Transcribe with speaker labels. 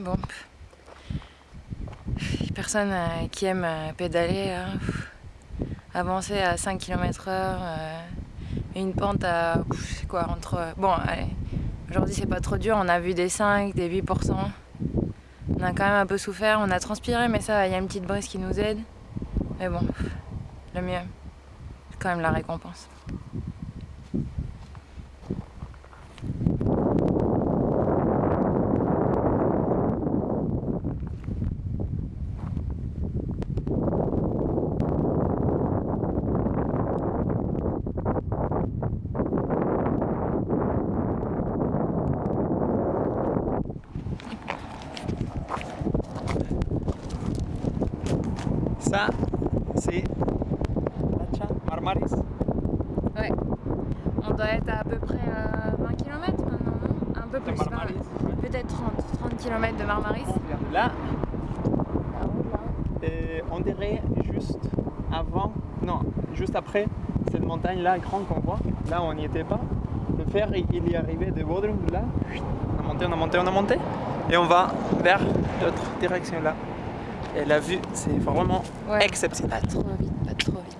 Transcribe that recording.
Speaker 1: Bon. Personne euh, qui aime euh, pédaler, hein. avancer à 5 km heure, euh, une pente à quoi entre. Bon, allez, aujourd'hui c'est pas trop dur, on a vu des 5, des 8%. On a quand même un peu souffert, on a transpiré, mais ça, il y a une petite brise qui nous aide. Mais bon, le mieux, c'est quand même la récompense.
Speaker 2: Ça, c'est Marmaris.
Speaker 1: Ouais. On doit être à, peu près à 20 km maintenant, non? Un peu plus. Peut-être 30, 30 km de Marmaris.
Speaker 2: Là, on dirait juste avant, non, juste après cette montagne là grande qu'on voit, là on n'y était pas. Le fer il est arrivé de Bodrum là, on a monté, on a monté, on a monté et on va vers l'autre direction là. Et la vue, c'est vraiment
Speaker 1: Ouais.
Speaker 2: exceptionnel.
Speaker 1: Pas trop vite, pas trop vite.